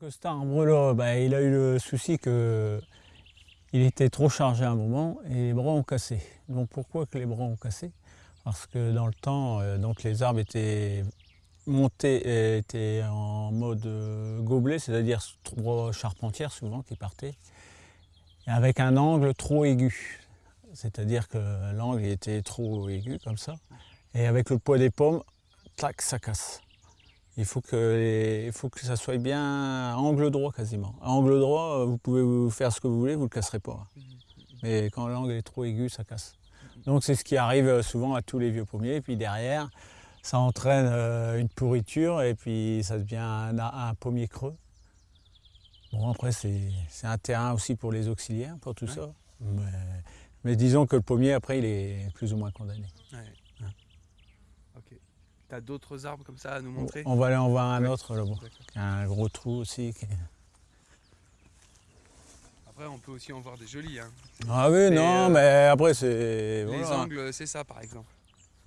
Donc cet arbre-là, bah, il a eu le souci que il était trop chargé à un moment et les bras ont cassé. Donc pourquoi que les bras ont cassé? Parce que dans le temps, euh, donc les arbres étaient montés, étaient en mode euh, gobelet, c'est-à-dire trois charpentières souvent qui partaient, avec un angle trop aigu. C'est-à-dire que l'angle était trop aigu comme ça. Et avec le poids des pommes, tac, ça casse. Il faut que, il faut que ça soit bien angle droit quasiment. À angle droit, vous pouvez vous faire ce que vous voulez, vous ne le casserez pas. Mais quand l'angle est trop aigu, ça casse. Donc c'est ce qui arrive souvent à tous les vieux pommiers. Et puis derrière, ça entraîne euh, une pourriture et puis ça devient un, pommier creux. Bon après c'est un terrain aussi pour les auxiliaires, pour tout ça. Mais, disons que le pommier après il est plus ou moins condamné. Tu as d'autres arbres comme ça à nous montrer On va aller en voir un autre là-bas, un gros trou aussi. Après, on peut aussi en voir des jolis. Hein. Ah oui, non, euh, mais après, c'est. Les angles, c'est ça par exemple.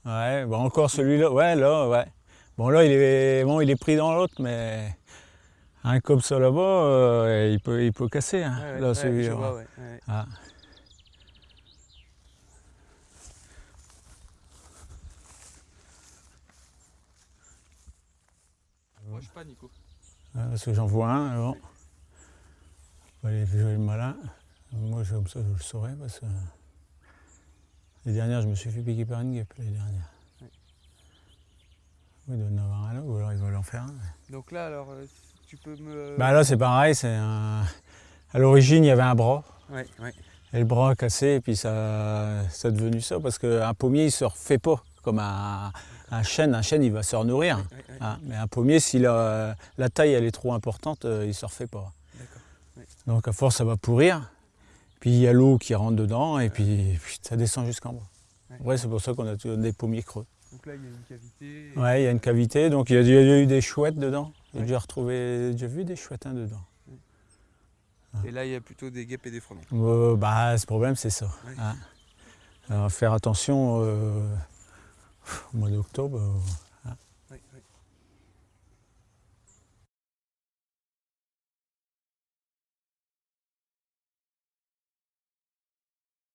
Ouais, bon, encore celui-là, ouais, là, ouais. Bon, là, il est, bon, il est pris dans l'autre, mais un comme ça là-bas, euh, il, peut, il peut casser. Hein, là, celui-là. Ah. Pas, Nico. parce que j'en vois un, bon. Faut aller jouer le malin. Moi, comme ça, je le saurais parce que les dernières, je me suis fait piquer par une guêpe, les dernières. Oui. il doit en avoir un là, ou alors il va en faire un. Donc là, alors, euh, tu peux me... Bah là, c'est pareil, c'est un... À l'origine, il y avait un bras. Oui, oui. Et le bras a cassé, et puis ça, ça a devenu ça, parce qu'un pommier, il se refait pas comme un, un chêne, un chêne, il va se renourrir. Hein, mais un pommier, si la, taille elle est trop importante, euh, il ne se refait pas. Donc à force, ça va pourrir. Puis il y a l'eau qui rentre dedans et puis, ça descend jusqu'en bas. Ouais, c'est pour ça qu'on a des pommiers creux. Donc là, il y a une cavité. Ouais, il y a une cavité. Donc il y a, eu des chouettes dedans. J'ai déjà retrouvé, j'ai vu des chouettes hein, dedans. Et là, il y a plutôt des guêpes et des frelons. Euh, bah, ce problème, c'est ça. Hein. Alors, faire attention. Euh, au mois d'octobre,